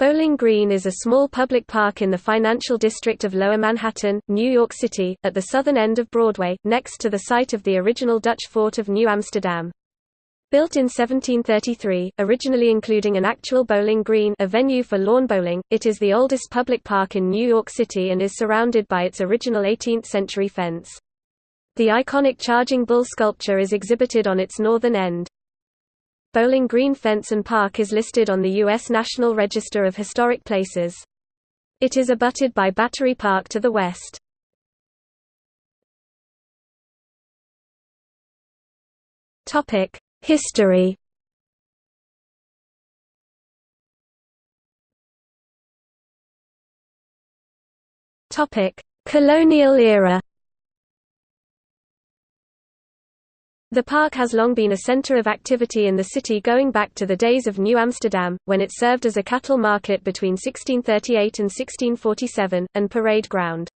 Bowling Green is a small public park in the financial district of Lower Manhattan, New York City, at the southern end of Broadway, next to the site of the original Dutch fort of New Amsterdam. Built in 1733, originally including an actual bowling green a venue for lawn bowling, it is the oldest public park in New York City and is surrounded by its original 18th-century fence. The iconic Charging Bull sculpture is exhibited on its northern end. Bowling Green Fence and Park is listed on the U.S. National Register of Historic Places. It is abutted by Battery Park to the west. History Colonial era The park has long been a center of activity in the city going back to the days of New Amsterdam, when it served as a cattle market between 1638 and 1647, and parade ground.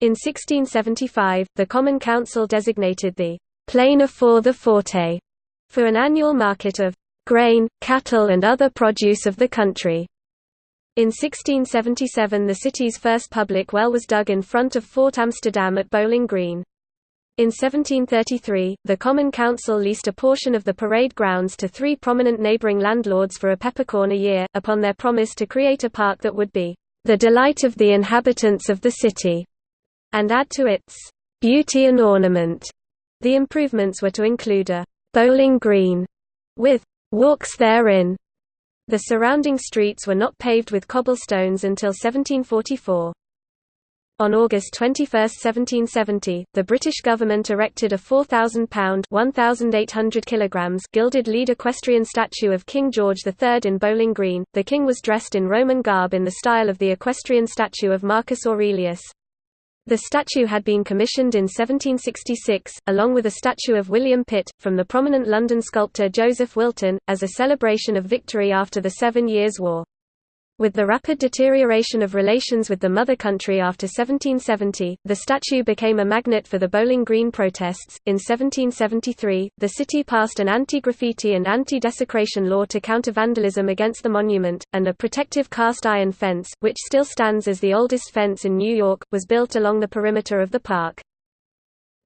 In 1675, the Common Council designated the Plain afore the Forte for an annual market of grain, cattle and other produce of the country. In 1677 the city's first public well was dug in front of Fort Amsterdam at Bowling Green. In 1733, the Common Council leased a portion of the parade grounds to three prominent neighboring landlords for a peppercorn a year, upon their promise to create a park that would be the delight of the inhabitants of the city, and add to its beauty and ornament. The improvements were to include a bowling green with walks therein. The surrounding streets were not paved with cobblestones until 1744. On August 21, 1770, the British government erected a 4,000-pound (1,800 kilograms) gilded lead equestrian statue of King George III in Bowling Green. The king was dressed in Roman garb in the style of the equestrian statue of Marcus Aurelius. The statue had been commissioned in 1766, along with a statue of William Pitt, from the prominent London sculptor Joseph Wilton, as a celebration of victory after the Seven Years' War. With the rapid deterioration of relations with the mother country after 1770, the statue became a magnet for the Bowling Green protests. In 1773, the city passed an anti graffiti and anti desecration law to counter vandalism against the monument, and a protective cast iron fence, which still stands as the oldest fence in New York, was built along the perimeter of the park.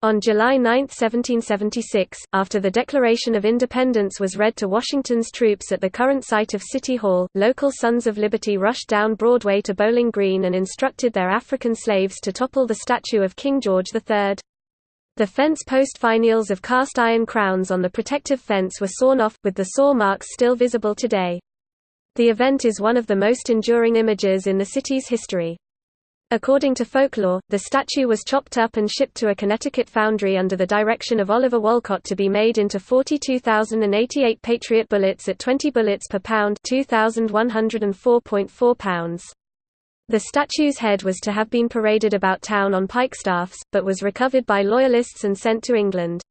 On July 9, 1776, after the Declaration of Independence was read to Washington's troops at the current site of City Hall, local Sons of Liberty rushed down Broadway to Bowling Green and instructed their African slaves to topple the statue of King George III. The fence post finials of cast iron crowns on the protective fence were sawn off, with the saw marks still visible today. The event is one of the most enduring images in the city's history. According to folklore, the statue was chopped up and shipped to a Connecticut foundry under the direction of Oliver Wolcott to be made into 42,088 Patriot bullets at 20 bullets per pound 2,104.4 pounds. The statue's head was to have been paraded about town on pikestaffs, but was recovered by Loyalists and sent to England.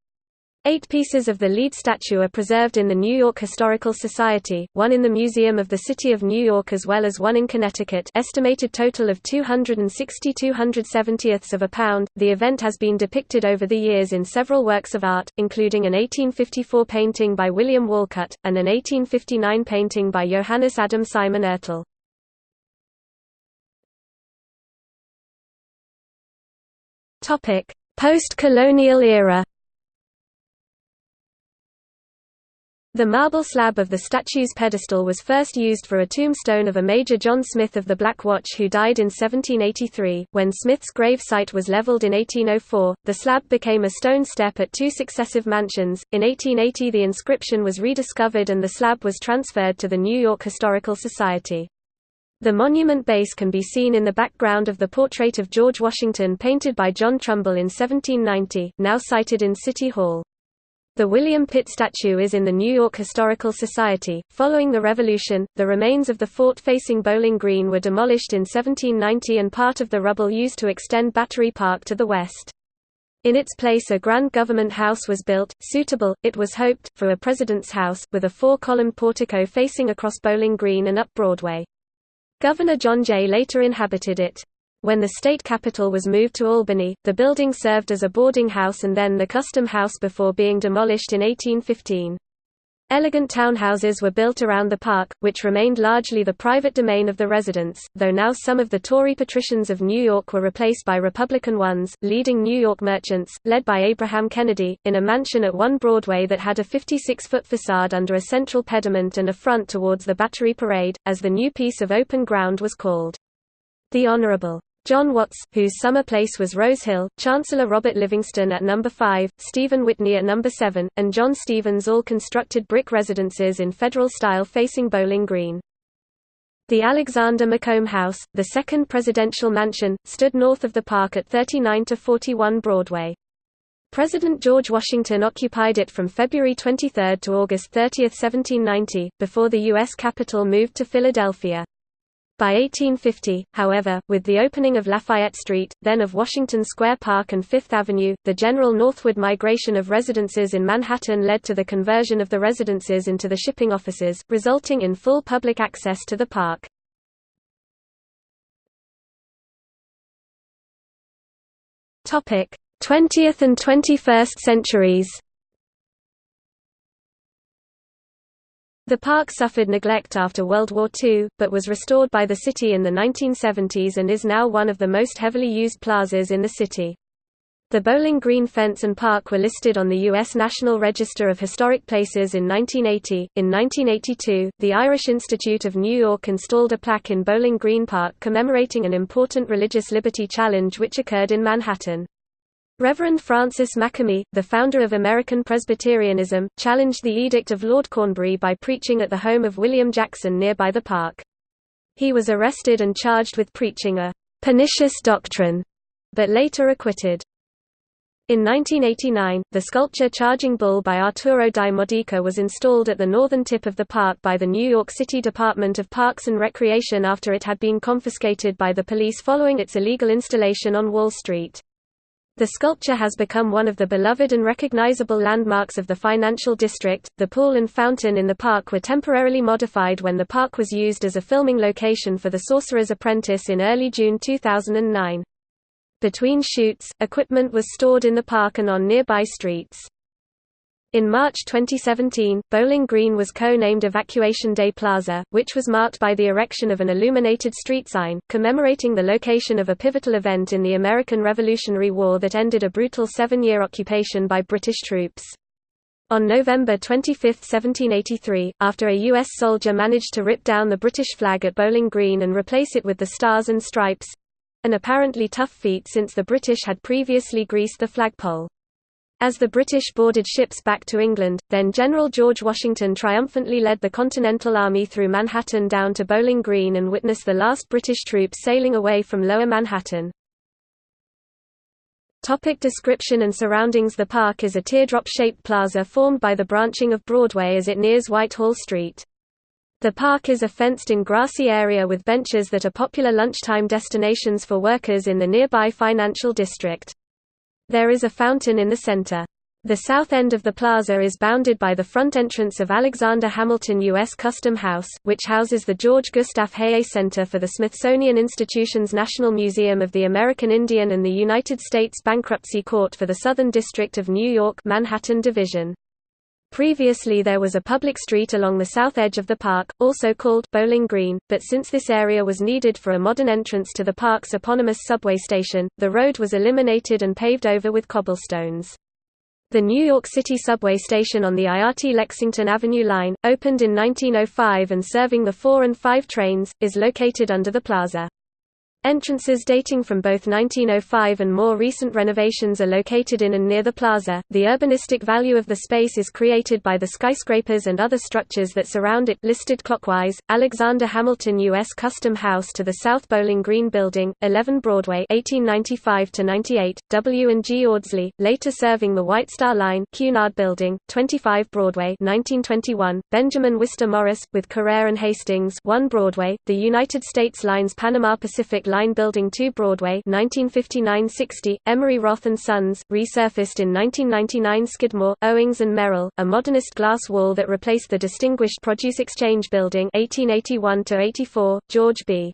Eight pieces of the lead statue are preserved in the New York Historical Society, one in the Museum of the City of New York as well as one in Connecticut estimated total of 260 270ths of a pound. The event has been depicted over the years in several works of art, including an 1854 painting by William Walcutt, and an 1859 painting by Johannes Adam Simon Oertel. Post-colonial era The marble slab of the statue's pedestal was first used for a tombstone of a Major John Smith of the Black Watch who died in 1783. When Smith's grave site was leveled in 1804, the slab became a stone step at two successive mansions. In 1880, the inscription was rediscovered and the slab was transferred to the New York Historical Society. The monument base can be seen in the background of the portrait of George Washington painted by John Trumbull in 1790, now sited in City Hall. The William Pitt statue is in the New York Historical Society. Following the Revolution, the remains of the fort facing Bowling Green were demolished in 1790 and part of the rubble used to extend Battery Park to the west. In its place a grand government house was built, suitable, it was hoped, for a president's house, with a four-columned portico facing across Bowling Green and up Broadway. Governor John Jay later inhabited it. When the state capital was moved to Albany, the building served as a boarding house and then the custom house before being demolished in 1815. Elegant townhouses were built around the park, which remained largely the private domain of the residents, though now some of the Tory patricians of New York were replaced by Republican ones. Leading New York merchants, led by Abraham Kennedy, in a mansion at 1 Broadway that had a 56 foot facade under a central pediment and a front towards the Battery Parade, as the new piece of open ground was called. The Honorable John Watts, whose summer place was Rose Hill, Chancellor Robert Livingston at number 5, Stephen Whitney at number 7, and John Stevens all constructed brick residences in federal style facing Bowling Green. The Alexander Macomb House, the second presidential mansion, stood north of the park at 39 to 41 Broadway. President George Washington occupied it from February 23 to August 30, 1790, before the U.S. Capitol moved to Philadelphia. By 1850, however, with the opening of Lafayette Street, then of Washington Square Park and Fifth Avenue, the general northward migration of residences in Manhattan led to the conversion of the residences into the shipping offices, resulting in full public access to the park. Topic: 20th and 21st centuries. The park suffered neglect after World War II, but was restored by the city in the 1970s and is now one of the most heavily used plazas in the city. The Bowling Green Fence and Park were listed on the U.S. National Register of Historic Places in 1980. In 1982, the Irish Institute of New York installed a plaque in Bowling Green Park commemorating an important religious liberty challenge which occurred in Manhattan. Reverend Francis Makemie, the founder of American Presbyterianism, challenged the Edict of Lord Cornbury by preaching at the home of William Jackson nearby the park. He was arrested and charged with preaching a «pernicious doctrine», but later acquitted. In 1989, the sculpture Charging Bull by Arturo di Modica was installed at the northern tip of the park by the New York City Department of Parks and Recreation after it had been confiscated by the police following its illegal installation on Wall Street. The sculpture has become one of the beloved and recognizable landmarks of the financial district. The pool and fountain in the park were temporarily modified when the park was used as a filming location for The Sorcerer's Apprentice in early June 2009. Between shoots, equipment was stored in the park and on nearby streets. In March 2017, Bowling Green was co-named Evacuation Day Plaza, which was marked by the erection of an illuminated street sign, commemorating the location of a pivotal event in the American Revolutionary War that ended a brutal seven-year occupation by British troops. On November 25, 1783, after a U.S. soldier managed to rip down the British flag at Bowling Green and replace it with the Stars and Stripes—an apparently tough feat since the British had previously greased the flagpole. As the British boarded ships back to England, then General George Washington triumphantly led the Continental Army through Manhattan down to Bowling Green and witnessed the last British troops sailing away from Lower Manhattan. Topic description and surroundings The park is a teardrop-shaped plaza formed by the branching of Broadway as it nears Whitehall Street. The park is a fenced-in grassy area with benches that are popular lunchtime destinations for workers in the nearby financial district. There is a fountain in the center. The south end of the plaza is bounded by the front entrance of Alexander Hamilton U.S. Custom House, which houses the George Gustav Heye Center for the Smithsonian Institution's National Museum of the American Indian and the United States Bankruptcy Court for the Southern District of New York Manhattan Division. Previously there was a public street along the south edge of the park, also called Bowling Green, but since this area was needed for a modern entrance to the park's eponymous subway station, the road was eliminated and paved over with cobblestones. The New York City subway station on the IRT Lexington Avenue line, opened in 1905 and serving the 4 and 5 trains, is located under the plaza. Entrances dating from both 1905 and more recent renovations are located in and near the plaza. The urbanistic value of the space is created by the skyscrapers and other structures that surround it. Listed clockwise: Alexander Hamilton U.S. Custom House to the South Bowling Green Building, 11 Broadway, 1895 to 98. W and G Audsley, later serving the White Star Line, Cunard Building, 25 Broadway, 1921. Benjamin Wistar Morris, with Carrere and Hastings, 1 Broadway. The United States Lines Panama Pacific Line Building 2 Broadway 1959–60, Emery Roth & Sons, resurfaced in 1999 Skidmore, Owings Merrill, a modernist glass wall that replaced the distinguished Produce Exchange Building 1881–84, George B.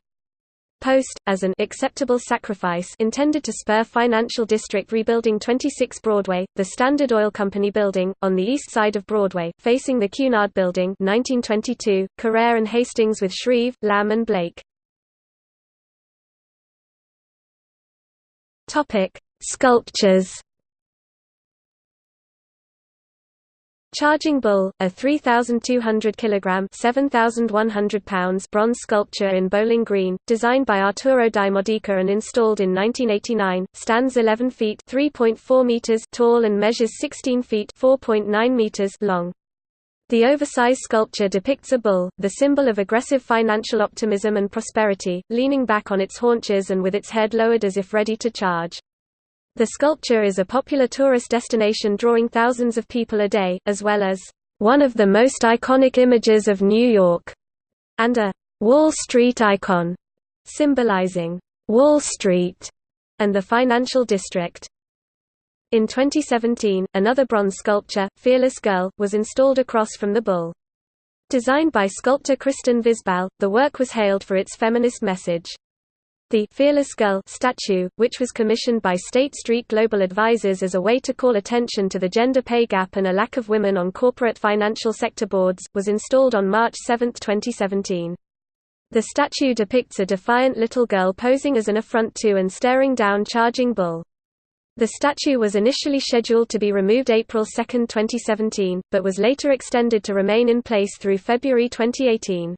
Post, as an acceptable sacrifice intended to spur financial district rebuilding 26 Broadway, the Standard Oil Company building, on the east side of Broadway, facing the Cunard Building 1922, Carrere and Hastings with Shreve, Lamb and Blake. Sculptures Charging Bull, a 3,200 kg (7,100 pounds) bronze sculpture in Bowling Green, designed by Arturo di Modica and installed in 1989, stands 11 feet (3.4 meters) tall and measures 16 feet (4.9 meters) long. The oversized sculpture depicts a bull, the symbol of aggressive financial optimism and prosperity, leaning back on its haunches and with its head lowered as if ready to charge. The sculpture is a popular tourist destination drawing thousands of people a day, as well as one of the most iconic images of New York, and a Wall Street icon, symbolizing Wall Street and the financial district. In 2017, another bronze sculpture, Fearless Girl, was installed across from the bull. Designed by sculptor Kristen Visbal, the work was hailed for its feminist message. The Fearless Girl statue, which was commissioned by State Street Global Advisors as a way to call attention to the gender pay gap and a lack of women on corporate financial sector boards, was installed on March 7, 2017. The statue depicts a defiant little girl posing as an affront to and staring down Charging Bull. The statue was initially scheduled to be removed April 2, 2017, but was later extended to remain in place through February 2018.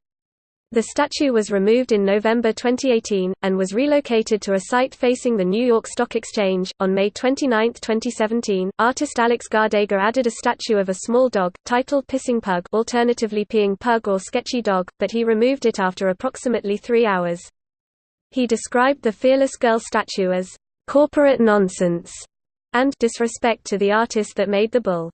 The statue was removed in November 2018, and was relocated to a site facing the New York Stock Exchange. On May 29, 2017, artist Alex Gardega added a statue of a small dog, titled Pissing Pug alternatively Peeing Pug or Sketchy Dog, but he removed it after approximately three hours. He described the Fearless Girl statue as, "...corporate nonsense", and disrespect to the artist that made the bull.